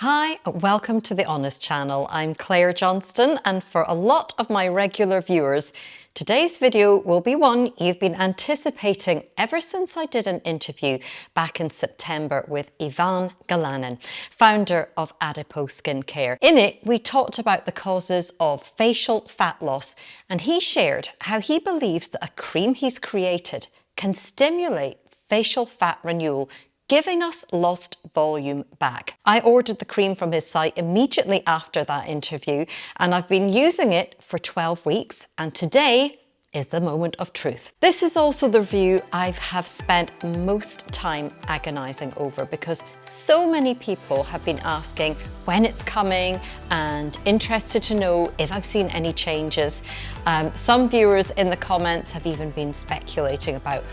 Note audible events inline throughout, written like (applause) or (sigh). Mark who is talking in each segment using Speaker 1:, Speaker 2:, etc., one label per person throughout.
Speaker 1: Hi, welcome to the Honest channel. I'm Claire Johnston and for a lot of my regular viewers, today's video will be one you've been anticipating ever since I did an interview back in September with Ivan Galanin, founder of Adipose Skincare. In it, we talked about the causes of facial fat loss and he shared how he believes that a cream he's created can stimulate facial fat renewal giving us lost volume back. I ordered the cream from his site immediately after that interview and I've been using it for 12 weeks and today is the moment of truth. This is also the review I have spent most time agonizing over because so many people have been asking when it's coming and interested to know if I've seen any changes. Um, some viewers in the comments have even been speculating about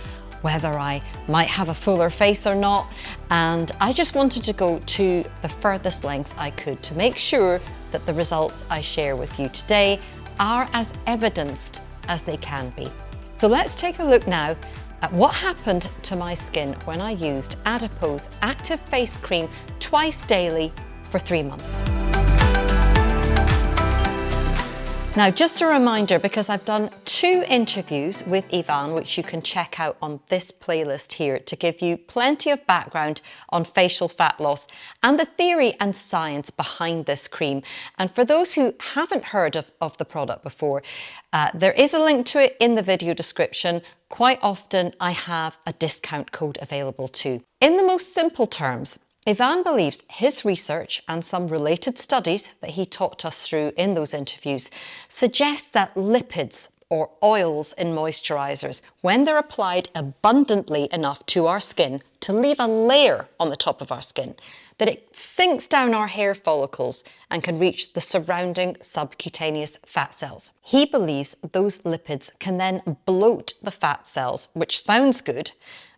Speaker 1: whether I might have a fuller face or not. And I just wanted to go to the furthest lengths I could to make sure that the results I share with you today are as evidenced as they can be. So let's take a look now at what happened to my skin when I used Adipose Active Face Cream twice daily for three months. Now, just a reminder, because I've done two interviews with Ivan, which you can check out on this playlist here to give you plenty of background on facial fat loss and the theory and science behind this cream. And for those who haven't heard of, of the product before, uh, there is a link to it in the video description. Quite often I have a discount code available too. In the most simple terms, Ivan believes his research and some related studies that he talked us through in those interviews suggest that lipids or oils in moisturizers, when they're applied abundantly enough to our skin to leave a layer on the top of our skin, that it sinks down our hair follicles and can reach the surrounding subcutaneous fat cells. He believes those lipids can then bloat the fat cells, which sounds good,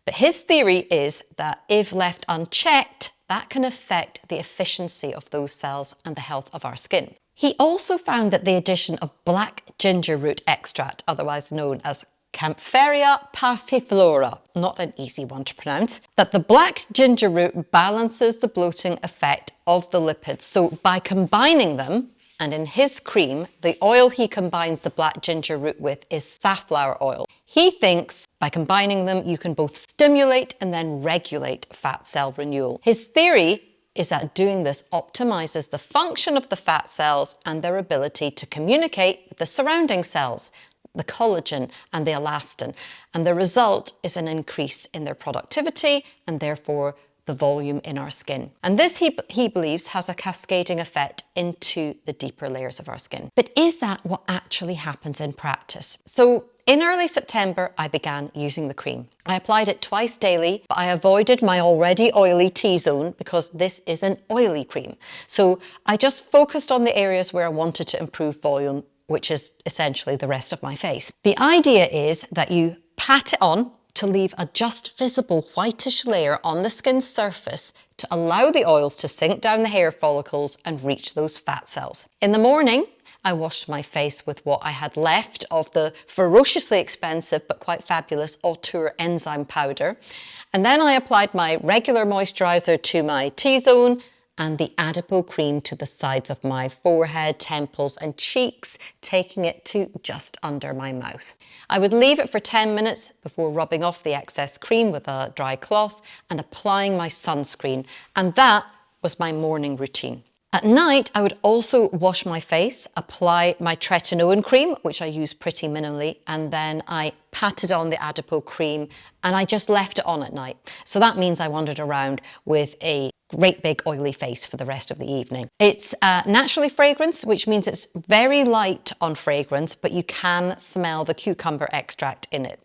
Speaker 1: but his theory is that if left unchecked, that can affect the efficiency of those cells and the health of our skin. He also found that the addition of black ginger root extract, otherwise known as Kaempferia parviflora, not an easy one to pronounce, that the black ginger root balances the bloating effect of the lipids. So by combining them, and in his cream, the oil he combines the black ginger root with is safflower oil. He thinks by combining them, you can both stimulate and then regulate fat cell renewal. His theory is that doing this optimizes the function of the fat cells and their ability to communicate with the surrounding cells, the collagen and the elastin. And the result is an increase in their productivity and therefore the volume in our skin. And this, he, he believes, has a cascading effect into the deeper layers of our skin. But is that what actually happens in practice? So in early September, I began using the cream. I applied it twice daily, but I avoided my already oily T-zone because this is an oily cream. So I just focused on the areas where I wanted to improve volume, which is essentially the rest of my face. The idea is that you pat it on to leave a just visible whitish layer on the skin's surface to allow the oils to sink down the hair follicles and reach those fat cells. In the morning, I washed my face with what I had left of the ferociously expensive but quite fabulous Autour enzyme powder. And then I applied my regular moisturiser to my T-zone and the Adipo cream to the sides of my forehead, temples and cheeks, taking it to just under my mouth. I would leave it for 10 minutes before rubbing off the excess cream with a dry cloth and applying my sunscreen. And that was my morning routine. At night, I would also wash my face, apply my tretinoin cream, which I use pretty minimally, and then I patted on the Adipo cream and I just left it on at night. So that means I wandered around with a great big oily face for the rest of the evening. It's uh, naturally fragrance, which means it's very light on fragrance, but you can smell the cucumber extract in it.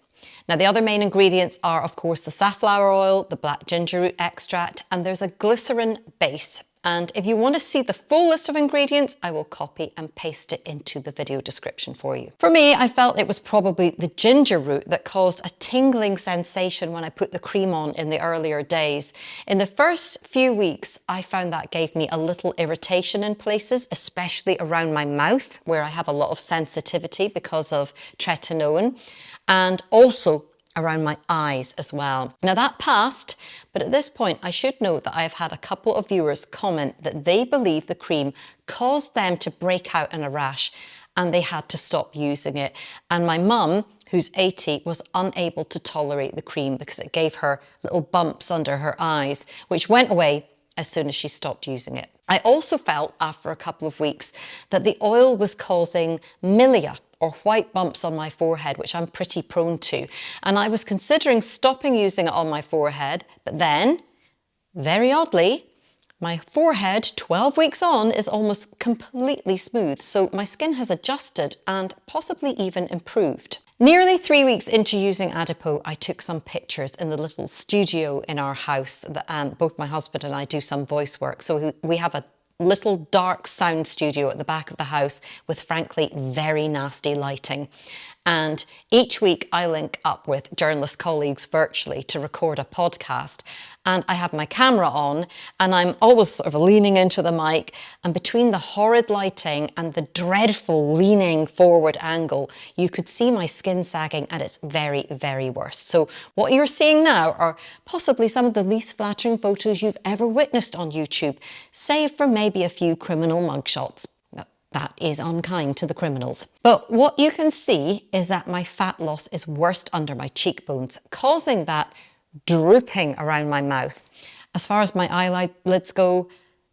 Speaker 1: Now the other main ingredients are of course the safflower oil, the black ginger root extract, and there's a glycerin base and if you want to see the full list of ingredients, I will copy and paste it into the video description for you. For me, I felt it was probably the ginger root that caused a tingling sensation when I put the cream on in the earlier days. In the first few weeks, I found that gave me a little irritation in places, especially around my mouth, where I have a lot of sensitivity because of tretinoin, and also around my eyes as well. Now that passed, but at this point I should note that I have had a couple of viewers comment that they believe the cream caused them to break out in a rash and they had to stop using it. And my mum, who's 80, was unable to tolerate the cream because it gave her little bumps under her eyes, which went away as soon as she stopped using it. I also felt after a couple of weeks that the oil was causing milia or white bumps on my forehead, which I'm pretty prone to. And I was considering stopping using it on my forehead, but then, very oddly, my forehead, 12 weeks on, is almost completely smooth, so my skin has adjusted and possibly even improved. Nearly three weeks into using Adipo, I took some pictures in the little studio in our house that um, both my husband and I do some voice work. So we have a little dark sound studio at the back of the house with frankly very nasty lighting. And each week I link up with journalist colleagues virtually to record a podcast. And I have my camera on and I'm always sort of leaning into the mic. And between the horrid lighting and the dreadful leaning forward angle, you could see my skin sagging at its very, very worst. So what you're seeing now are possibly some of the least flattering photos you've ever witnessed on YouTube, save for maybe a few criminal mugshots. That is unkind to the criminals. But what you can see is that my fat loss is worst under my cheekbones, causing that drooping around my mouth. As far as my eyelids go,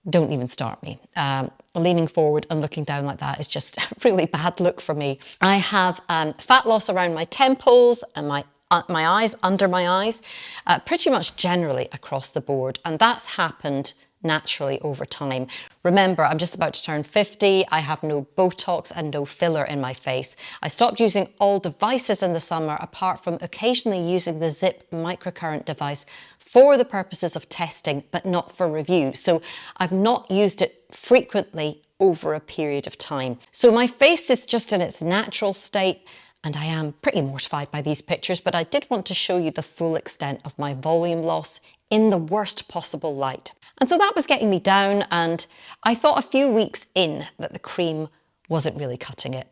Speaker 1: don't even start me. Um, leaning forward and looking down like that is just a (laughs) really bad look for me. I have um, fat loss around my temples and my uh, my eyes, under my eyes, uh, pretty much generally across the board. And that's happened naturally over time. Remember, I'm just about to turn 50. I have no Botox and no filler in my face. I stopped using all devices in the summer, apart from occasionally using the ZIIP microcurrent device for the purposes of testing, but not for review. So I've not used it frequently over a period of time. So my face is just in its natural state and I am pretty mortified by these pictures, but I did want to show you the full extent of my volume loss in the worst possible light. And so that was getting me down and I thought a few weeks in that the cream wasn't really cutting it.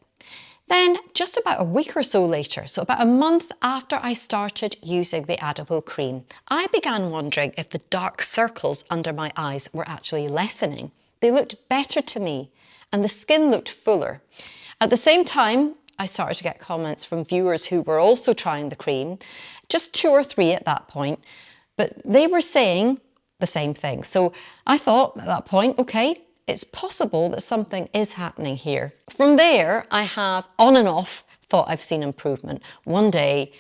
Speaker 1: Then just about a week or so later, so about a month after I started using the Adipo cream, I began wondering if the dark circles under my eyes were actually lessening. They looked better to me and the skin looked fuller. At the same time, I started to get comments from viewers who were also trying the cream, just two or three at that point, but they were saying the same thing. So I thought at that point, okay, it's possible that something is happening here. From there, I have on and off thought I've seen improvement. One day,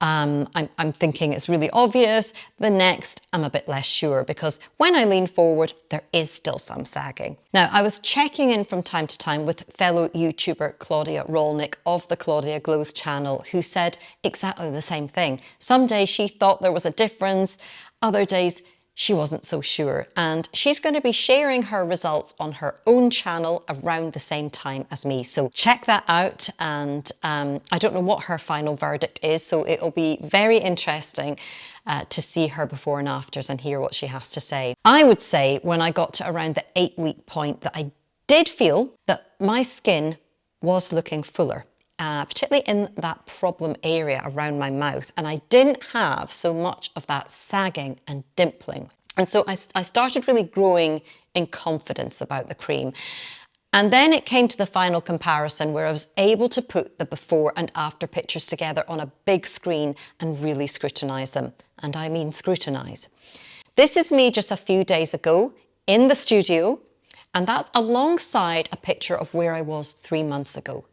Speaker 1: um, I'm, I'm, thinking it's really obvious. The next, I'm a bit less sure because when I lean forward, there is still some sagging. Now, I was checking in from time to time with fellow YouTuber Claudia Rolnick of the Claudia Glows channel, who said exactly the same thing. Some days she thought there was a difference, other days she wasn't so sure. And she's going to be sharing her results on her own channel around the same time as me. So check that out. And um, I don't know what her final verdict is, so it'll be very interesting uh, to see her before and afters and hear what she has to say. I would say when I got to around the eight week point that I did feel that my skin was looking fuller uh, particularly in that problem area around my mouth. And I didn't have so much of that sagging and dimpling. And so I, I started really growing in confidence about the cream. And then it came to the final comparison where I was able to put the before and after pictures together on a big screen and really scrutinise them. And I mean scrutinise. This is me just a few days ago in the studio, and that's alongside a picture of where I was three months ago.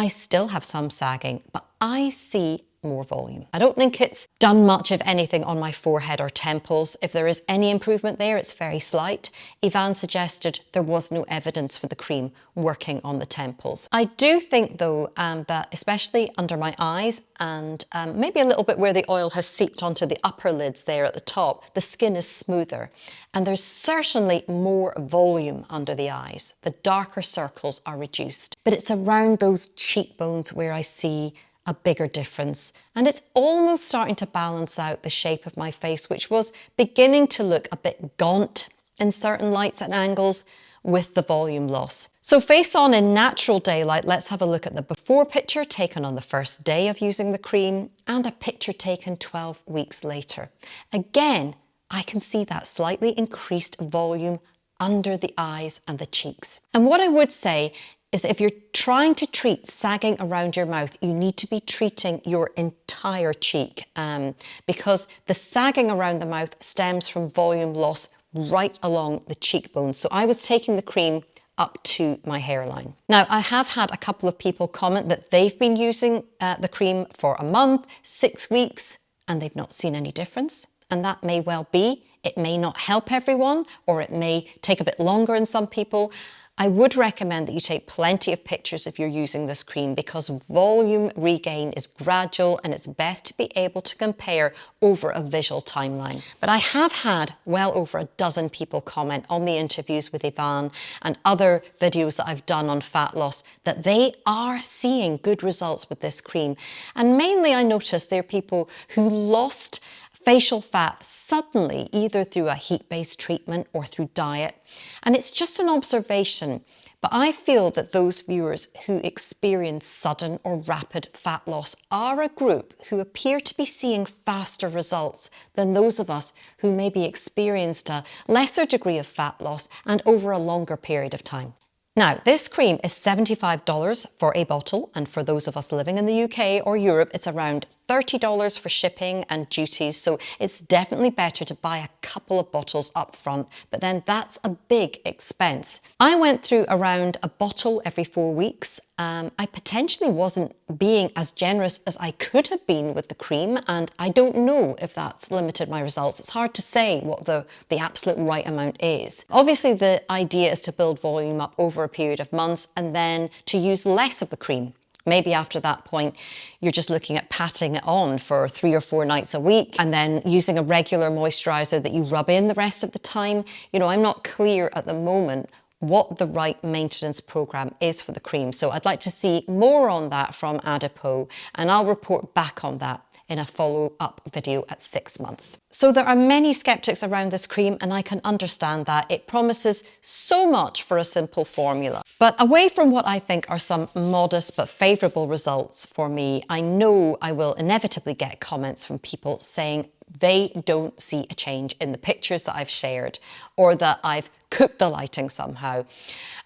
Speaker 1: I still have some sagging, but I see more volume. I don't think it's done much of anything on my forehead or temples. If there is any improvement there, it's very slight. Ivan suggested there was no evidence for the cream working on the temples. I do think though um, that especially under my eyes and um, maybe a little bit where the oil has seeped onto the upper lids there at the top, the skin is smoother and there's certainly more volume under the eyes. The darker circles are reduced, but it's around those cheekbones where I see a bigger difference. And it's almost starting to balance out the shape of my face, which was beginning to look a bit gaunt in certain lights and angles with the volume loss. So face on in natural daylight, let's have a look at the before picture taken on the first day of using the cream and a picture taken 12 weeks later. Again, I can see that slightly increased volume under the eyes and the cheeks. And what I would say is if you're trying to treat sagging around your mouth, you need to be treating your entire cheek um, because the sagging around the mouth stems from volume loss right along the cheekbone. So I was taking the cream up to my hairline. Now, I have had a couple of people comment that they've been using uh, the cream for a month, six weeks, and they've not seen any difference. And that may well be. It may not help everyone, or it may take a bit longer in some people. I would recommend that you take plenty of pictures if you're using this cream because volume regain is gradual and it's best to be able to compare over a visual timeline. But I have had well over a dozen people comment on the interviews with Ivan and other videos that I've done on fat loss that they are seeing good results with this cream. And mainly I noticed there are people who lost facial fat suddenly, either through a heat-based treatment or through diet. And it's just an observation, but I feel that those viewers who experience sudden or rapid fat loss are a group who appear to be seeing faster results than those of us who maybe experienced a lesser degree of fat loss and over a longer period of time. Now, this cream is $75 for a bottle, and for those of us living in the UK or Europe, it's around $30 for shipping and duties, so it's definitely better to buy a couple of bottles up front, but then that's a big expense. I went through around a bottle every four weeks. Um, I potentially wasn't being as generous as I could have been with the cream, and I don't know if that's limited my results. It's hard to say what the, the absolute right amount is. Obviously, the idea is to build volume up over a period of months and then to use less of the cream. Maybe after that point, you're just looking at patting it on for three or four nights a week and then using a regular moisturizer that you rub in the rest of the time. You know, I'm not clear at the moment what the right maintenance program is for the cream. So I'd like to see more on that from Adipo and I'll report back on that in a follow-up video at six months. So there are many skeptics around this cream and I can understand that. It promises so much for a simple formula. But away from what I think are some modest but favourable results for me, I know I will inevitably get comments from people saying they don't see a change in the pictures that I've shared or that I've cooked the lighting somehow.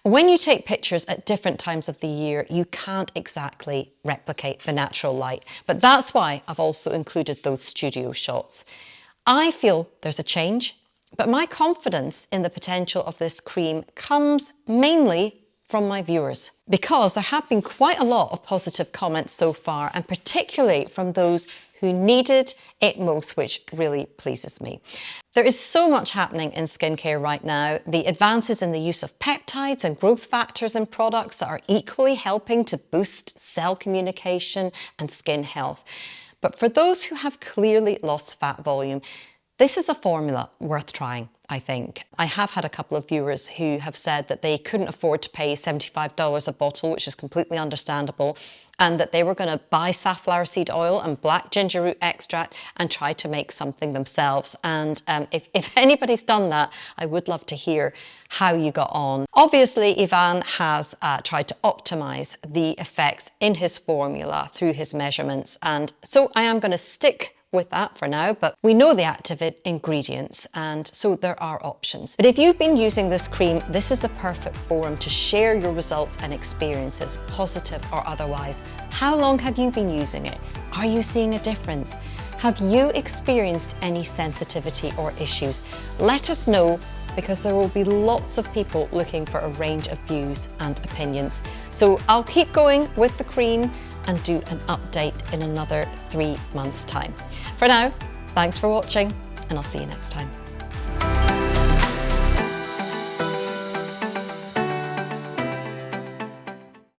Speaker 1: When you take pictures at different times of the year, you can't exactly replicate the natural light. But that's why I've also included those studio shots. I feel there's a change, but my confidence in the potential of this cream comes mainly from my viewers because there have been quite a lot of positive comments so far and particularly from those who needed it most, which really pleases me. There is so much happening in skincare right now. The advances in the use of peptides and growth factors in products that are equally helping to boost cell communication and skin health. But for those who have clearly lost fat volume, this is a formula worth trying, I think. I have had a couple of viewers who have said that they couldn't afford to pay $75 a bottle, which is completely understandable, and that they were going to buy safflower seed oil and black ginger root extract and try to make something themselves. And um, if, if (laughs) anybody's done that, I would love to hear how you got on. Obviously, Ivan has uh, tried to optimize the effects in his formula through his measurements. And so I am going to stick with that for now, but we know the active ingredients and so there are options. But if you've been using this cream, this is the perfect forum to share your results and experiences, positive or otherwise. How long have you been using it? Are you seeing a difference? Have you experienced any sensitivity or issues? Let us know because there will be lots of people looking for a range of views and opinions. So I'll keep going with the cream and do an update in another three months time. For now, thanks for watching and I'll see you next time.